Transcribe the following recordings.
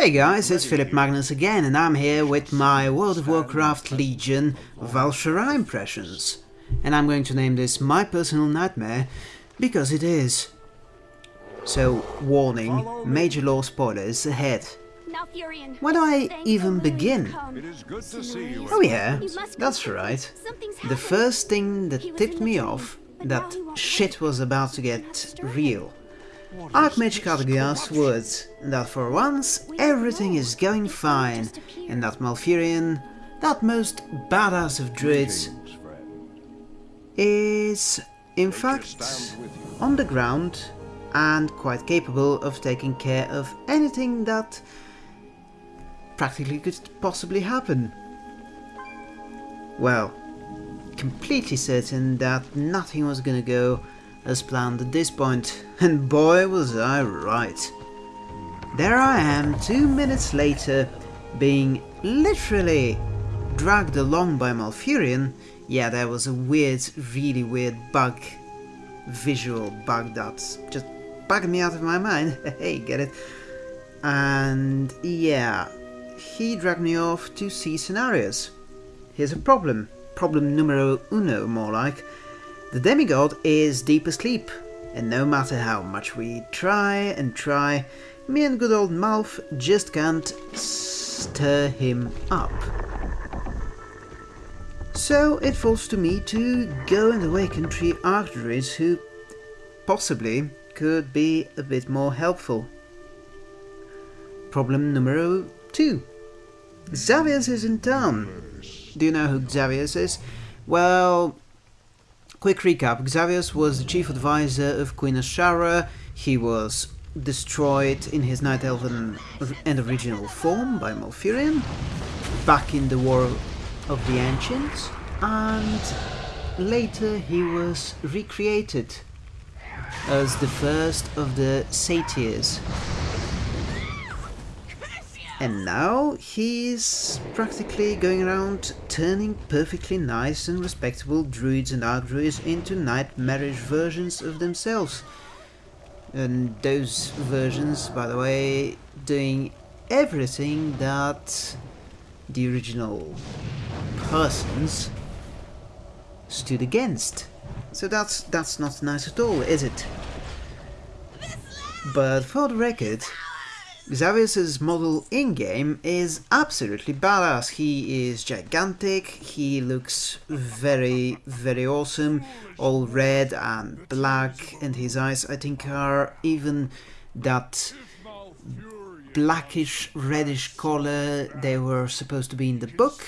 Hey guys, it's Philip Magnus again, and I'm here with my World of Warcraft Legion Val'sharah impressions. And I'm going to name this My Personal Nightmare, because it is. So, warning, major lore spoilers ahead. Where do I even begin? Oh yeah, that's right. The first thing that tipped me off that shit was about to get real. Archmage Khadgar's words that for once everything is going fine and that Malfurion, that most badass of druids, is in fact on the ground and quite capable of taking care of anything that practically could possibly happen. Well, completely certain that nothing was gonna go as planned at this point, and boy was I right. There I am, two minutes later, being literally dragged along by Malfurion. Yeah, there was a weird, really weird bug, visual bug that just bugged me out of my mind. hey, get it? And yeah, he dragged me off to see Cenarius. Here's a problem. Problem numero uno, more like. The demigod is deep asleep, and no matter how much we try and try, me and good old Malf just can't stir him up. So it falls to me to go and awaken three Archdruids who possibly could be a bit more helpful. Problem numero two. Xavius is in town. Do you know who Xavius is? Well, Quick recap, Xavius was the chief advisor of Queen Azshara, he was destroyed in his Night Elven and original form by Malfurion, back in the War of the Ancients, and later he was recreated as the first of the Satyrs, and now he's practically going around turning perfectly nice and respectable druids and archdruids into nightmarish versions of themselves. And those versions, by the way, doing everything that the original persons stood against. So that's that's not nice at all, is it? But for the record, Xavius's model in-game is absolutely badass. He is gigantic, he looks very, very awesome, all red and black, and his eyes I think are even that blackish reddish color they were supposed to be in the book.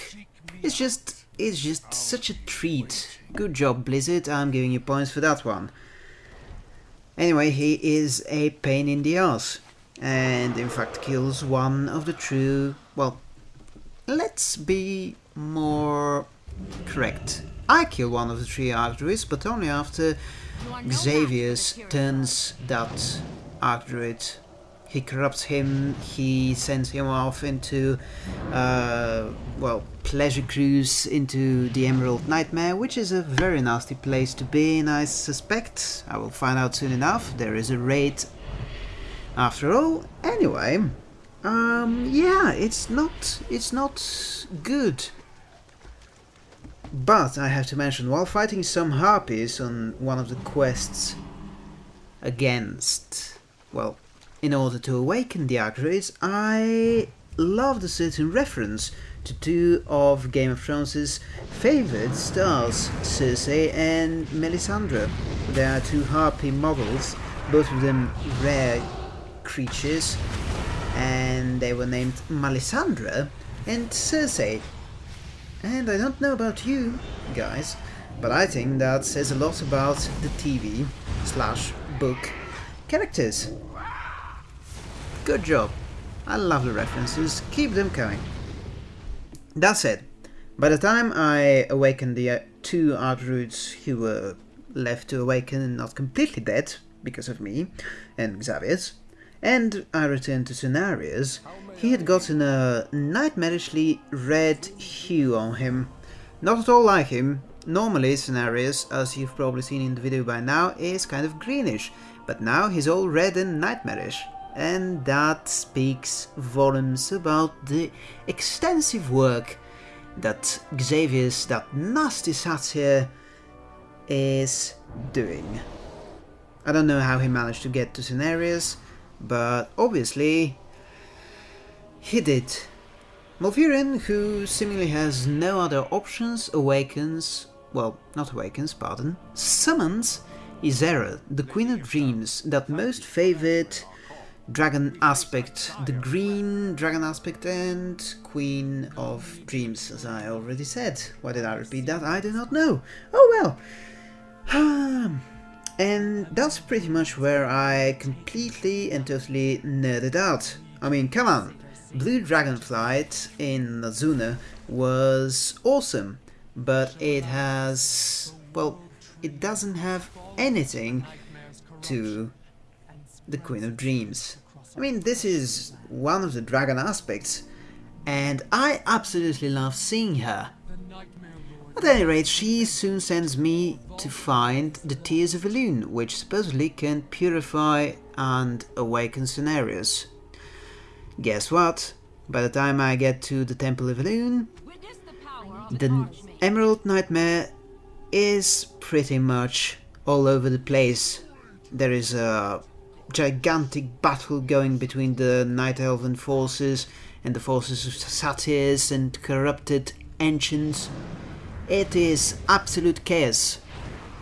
It's just, it's just such a treat. Good job Blizzard, I'm giving you points for that one. Anyway, he is a pain in the ass and in fact kills one of the true, well, let's be more correct. I kill one of the three Archdruids, but only after Xavius turns that Archdruid. He corrupts him, he sends him off into, uh, well, pleasure cruise into the Emerald Nightmare, which is a very nasty place to be and I suspect, I will find out soon enough, there is a raid after all. Anyway, um, yeah, it's not, it's not good. But I have to mention, while fighting some harpies on one of the quests against, well, in order to awaken the Archdruids, I loved a certain reference to two of Game of Thrones' favoured stars, Cersei and Melisandre. They are two harpy models, both of them rare creatures, and they were named Melisandre and Cersei. And I don't know about you guys, but I think that says a lot about the TV slash book characters. Good job. I love the references, keep them coming. That said, by the time I awakened the uh, two Archdruids who were left to awaken and not completely dead because of me and Xavius, and I returned to Cenarius, he had gotten a nightmarishly red hue on him. Not at all like him. Normally Cenarius, as you've probably seen in the video by now, is kind of greenish, but now he's all red and nightmarish. and that speaks volumes about the extensive work that Xavius, that nasty satyr, is doing. I don't know how he managed to get to Cenarius, but obviously he did. Malfurion, who seemingly has no other options, awakens, well, not awakens, pardon, summons Ysera, the Queen of Dreams, that most favored dragon aspect, the green dragon aspect and Queen of Dreams, as I already said. Why did I repeat that? I do not know. Oh well. Hmm. And that's pretty much where I completely and totally nerded out. I mean, come on. Blue Dragonflight in Azsuna was awesome, but it has, well, it doesn't have anything to the Queen of Dreams. I mean, this is one of the dragon aspects, and I absolutely love seeing her. At any rate, she soon sends me to find the Tears of Elune, which supposedly can purify and awaken Cenarius. Guess what? By the time I get to the Temple of Elune, the Emerald Nightmare is pretty much all over the place. There is a gigantic battle going between the Night Elven forces and the forces of satyrs and corrupted ancients. It is absolute chaos.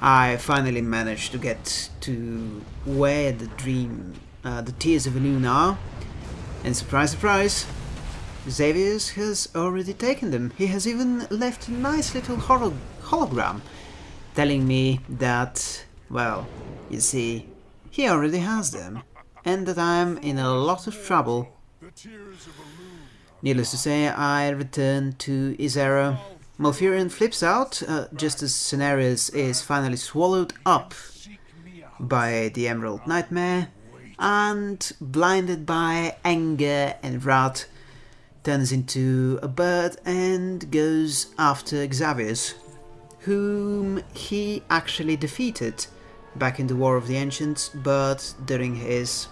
I finally managed to get to where the dream, uh, the Tears of Elune are, and surprise, surprise, Xavius has already taken them. He has even left a nice little holo hologram telling me that, well, you see, he already has them, and that I'm in a lot of trouble. Needless to say, I return to Ysera. Malfurion flips out, uh, just as Cenarius is finally swallowed up by the Emerald Nightmare, and blinded by anger and wrath, turns into a bird and goes after Xavius, whom he actually defeated back in the War of the Ancients, but during his...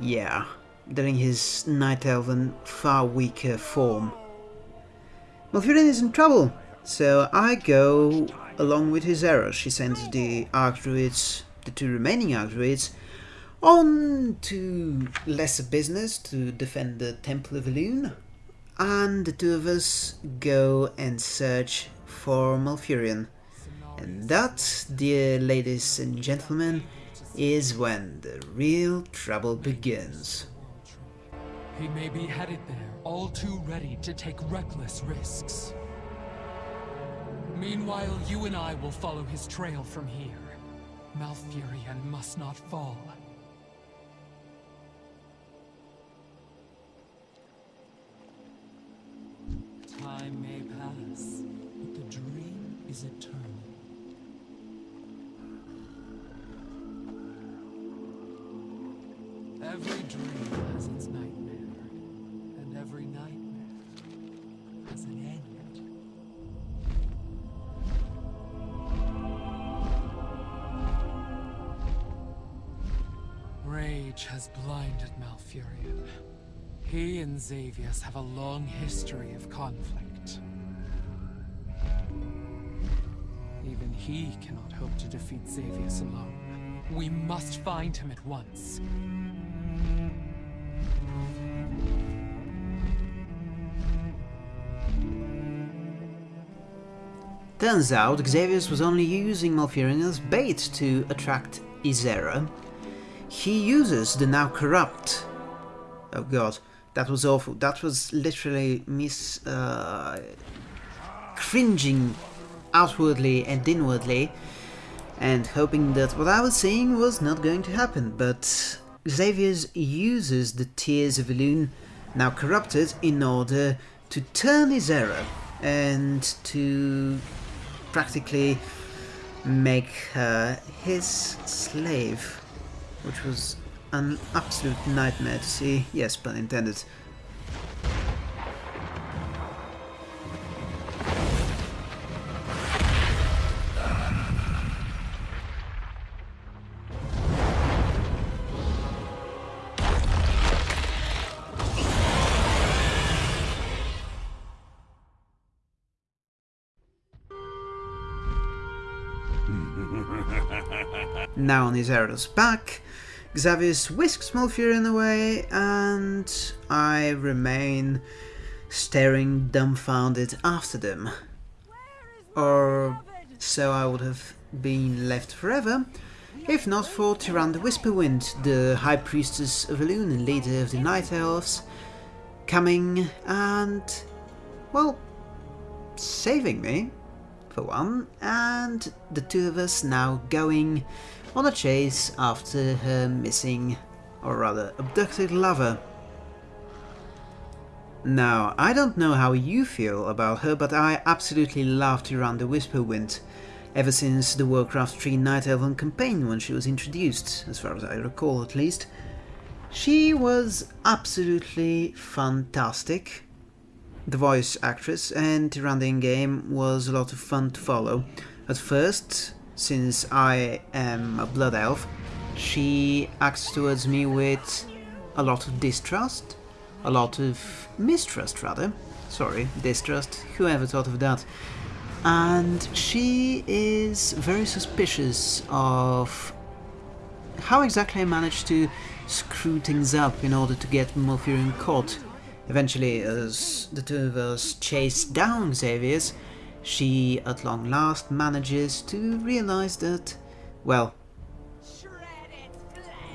yeah, during his Night Elven far weaker form. Malfurion is in trouble, so I go along with Ysera. She sends the Archdruids, the two remaining Archdruids, on to lesser business to defend the Temple of Elune, and the two of us go and search for Malfurion. And that, dear ladies and gentlemen, is when the real trouble begins. He may be headed there, all too ready to take reckless risks. Meanwhile, you and I will follow his trail from here. Malfurion must not fall. Time may pass, but the dream is eternal. Every dream has its nightmare, every nightmare has an end. Rage has blinded Malfurion. He and Xavius have a long history of conflict. Even he cannot hope to defeat Xavius alone. We must find him at once. Turns out Xavius was only using Malfurion as bait to attract Ysera. He uses the now corrupt... Oh god, that was awful. That was literally miss... Uh, cringing outwardly and inwardly and hoping that what I was saying was not going to happen, but Xavius uses the Tears of Elune, now corrupted, in order to turn Ysera and to practically make her his slave, which was an absolute nightmare to see. Yes, pun intended. Now on his Ysera's back, Xavius whisks Malfurion away, and I remain staring dumbfounded after them. Or so I would have been left forever, if not for Tyrande Whisperwind, the High Priestess of Elune and leader of the Night Elves, coming and, well, saving me, one, and the two of us now going on a chase after her missing, or rather abducted lover. Now, I don't know how you feel about her, but I absolutely loved Tyrande Whisperwind, ever since the Warcraft 3 Night Elven campaign when she was introduced, as far as I recall at least. She was absolutely fantastic. The voice actress and in game was a lot of fun to follow. At first, since I am a blood elf, she acts towards me with a lot of distrust, a lot of mistrust rather. Sorry, distrust, whoever thought of that. And she is very suspicious of how exactly I managed to screw things up in order to get Malfurion caught. Eventually, as the two of us chase down Xavius, she at long last manages to realize that, well,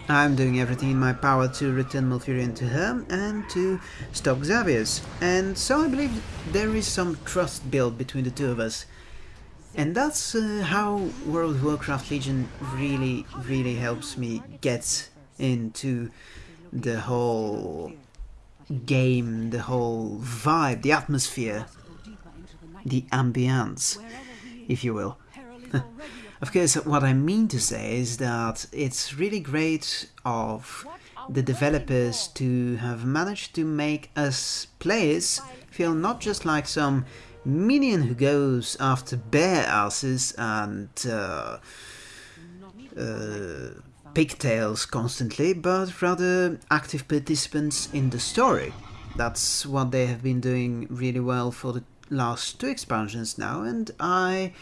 I'm doing everything in my power to return Malfurion to her and to stop Xavius, and so I believe there is some trust built between the two of us. And that's uh, how World of Warcraft Legion really, really helps me get into the whole game, the whole vibe, the atmosphere the ambience, if you will. of course, what I mean to say is that it's really great of the developers to have managed to make us players feel not just like some minion who goes after bear asses and uh, uh, pigtails constantly, but rather active participants in the story. That's what they have been doing really well for the last two expansions now, and I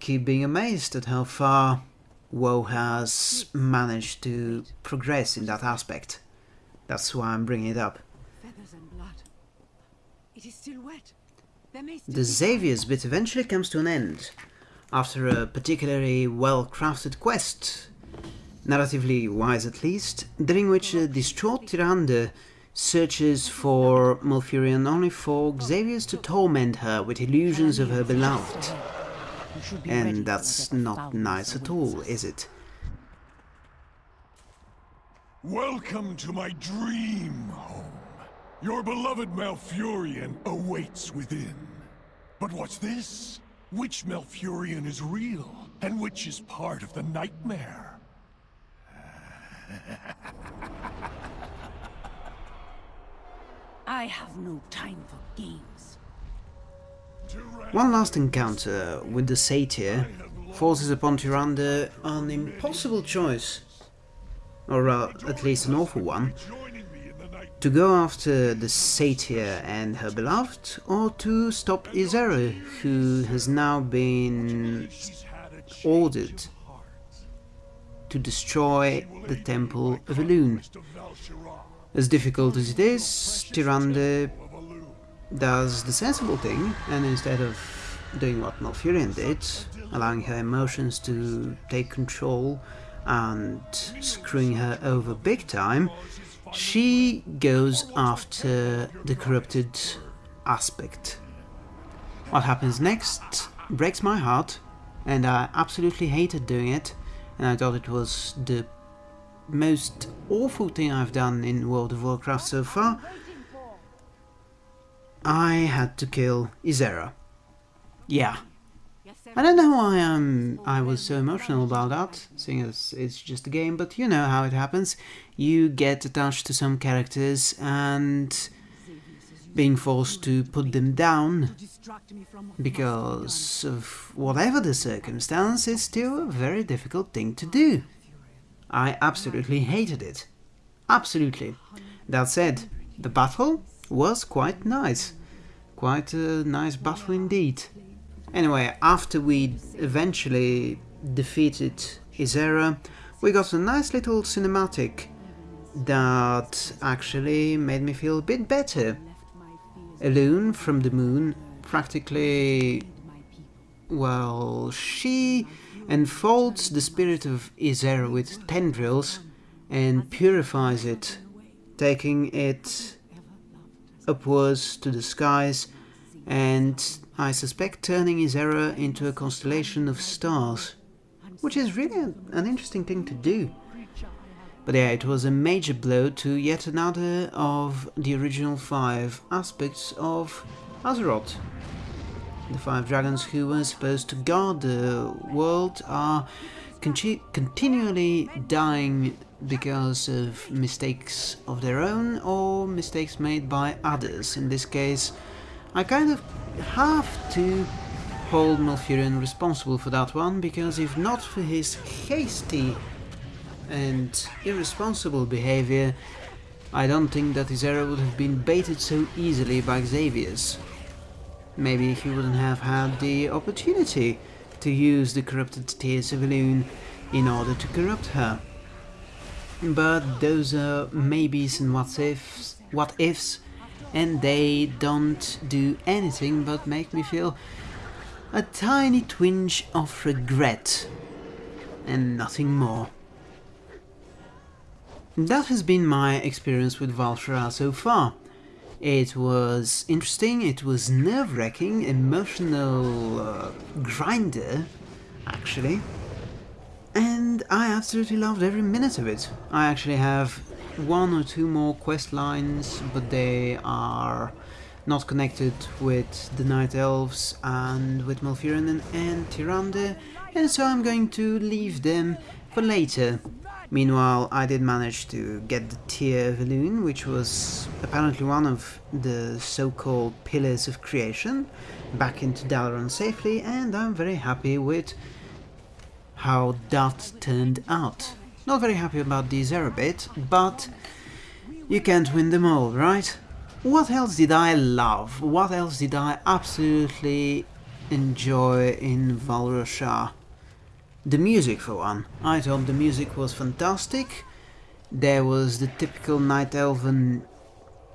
keep being amazed at how far WoW has managed to progress in that aspect. That's why I'm bringing it up. It is still wet. The Xavius bit eventually comes to an end, after a particularly well-crafted quest, narratively wise at least, during which a distraught Tyrande searches for Malfurion only for Xavius to torment her with illusions of her beloved. And that's not nice at all, is it? Welcome to my dream home. Your beloved Malfurion awaits within. But what's this? Which Malfurion is real, and which is part of the nightmare? I have no time for games. One last encounter with the satyr forces upon Tyrande an impossible choice, or uh, at least an awful one, to go after the satyr and her beloved, or to stop Ysera, who has now been ordered to destroy the Temple of Elune. As difficult as it is, Tyrande does the sensible thing, and instead of doing what Malfurion did, allowing her emotions to take control and screwing her over big time, she goes after the corrupted aspect. What happens next breaks my heart, and I absolutely hated doing it, and I thought it was the most awful thing I've done in World of Warcraft so far, I had to kill Ysera. Yeah. I don't know why I'm, I was so emotional about that, seeing as it's just a game, but you know how it happens. You get attached to some characters and being forced to put them down because of whatever the circumstance is still a very difficult thing to do. I absolutely hated it. Absolutely. That said, the battle was quite nice. Quite a nice battle indeed. Anyway, after we eventually defeated Ysera, we got a nice little cinematic that actually made me feel a bit better. Elune from the moon practically, well, she enfolds the spirit of Ysera with tendrils and purifies it, taking it upwards to the skies and I suspect turning Ysera into a constellation of stars, which is really an interesting thing to do. But yeah, it was a major blow to yet another of the original five aspects of Azeroth. The five dragons who were supposed to guard the world are continually dying because of mistakes of their own or mistakes made by others. In this case, I kind of have to hold Malfurion responsible for that one, because if not for his hasty and irresponsible behavior, I don't think that Ysera would have been baited so easily by Xavius. Maybe he wouldn't have had the opportunity to use the corrupted tears of Elune in order to corrupt her. But those are maybes and what ifs, what ifs, and they don't do anything but make me feel a tiny twinge of regret and nothing more. That has been my experience with Val'sharah so far. It was interesting, it was nerve-wracking, emotional uh, grinder, actually. And I absolutely loved every minute of it. I actually have one or two more quest lines, but they are not connected with the Night Elves and with Malfurion and, and Tyrande, and so I'm going to leave them for later. Meanwhile, I did manage to get the of Elune, which was apparently one of the so-called Pillars of Creation, back into Dalaran safely, and I'm very happy with how that turned out. Not very happy about the zero but you can't win them all, right? What else did I love? What else did I absolutely enjoy in Val The music for one. I thought the music was fantastic. There was the typical Night Elven,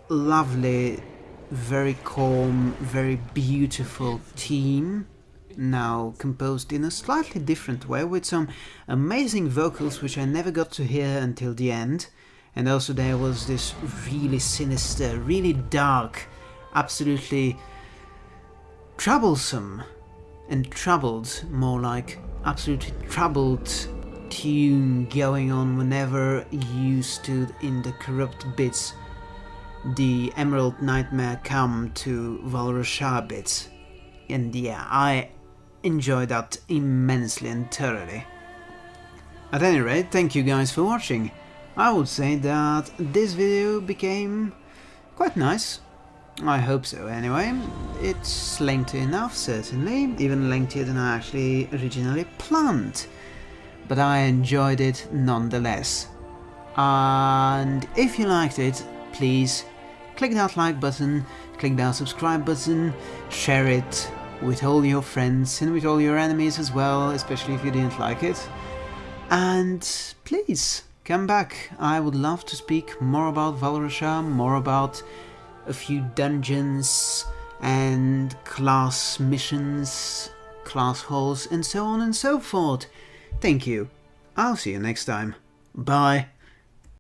lovely, very calm, very beautiful theme now composed in a slightly different way with some amazing vocals which I never got to hear until the end and also there was this really sinister, really dark, absolutely troublesome and troubled, more like absolutely troubled tune going on whenever you stood in the corrupt bits the Emerald Nightmare come to Val'sharah bits. And yeah, I enjoy that immensely and thoroughly. At any rate, thank you guys for watching. I would say that this video became quite nice. I hope so anyway. It's lengthy enough, certainly, even lengthier than I actually originally planned. But I enjoyed it nonetheless. And if you liked it, please click that like button, click that subscribe button, share it, with all your friends and with all your enemies as well, especially if you didn't like it. And please, come back. I would love to speak more about Val'sharah, more about a few dungeons and class missions, class halls, and so on and so forth. Thank you. I'll see you next time. Bye.